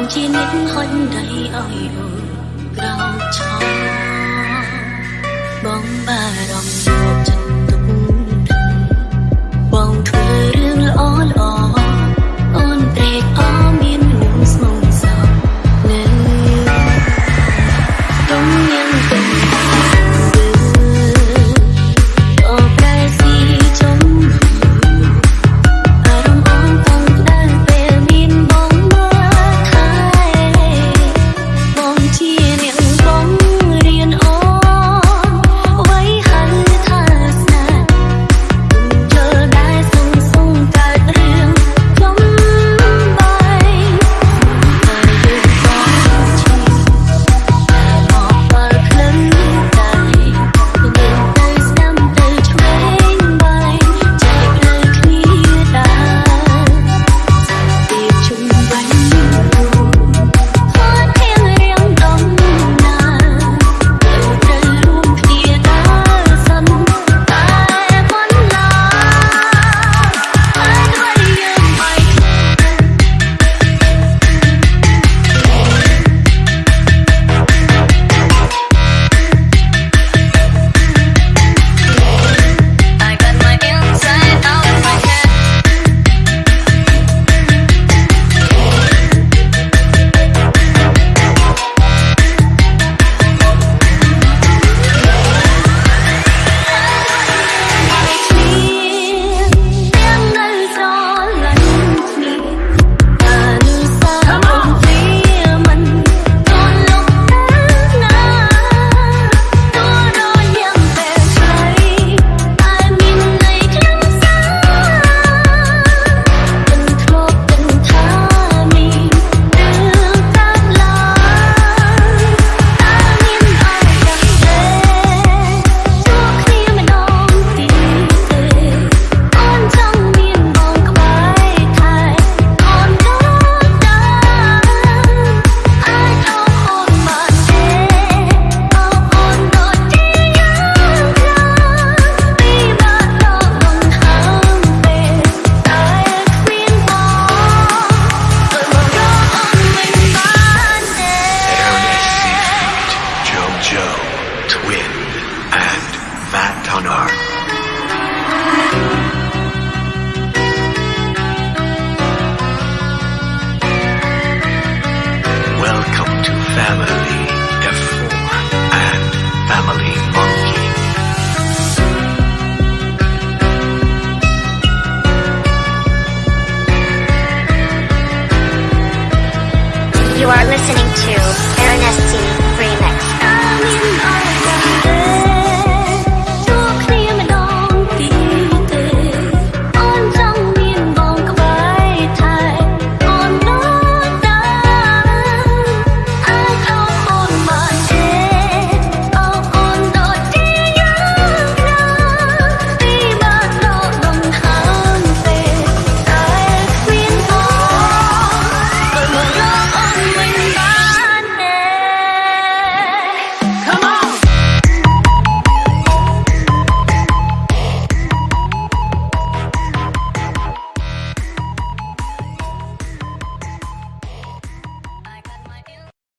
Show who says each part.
Speaker 1: បងជាអ្នកហុញដៃឲ្យអូនក្រោកឈរបងបារម្ភយកចិត្ត
Speaker 2: are listening to
Speaker 1: Ernestine.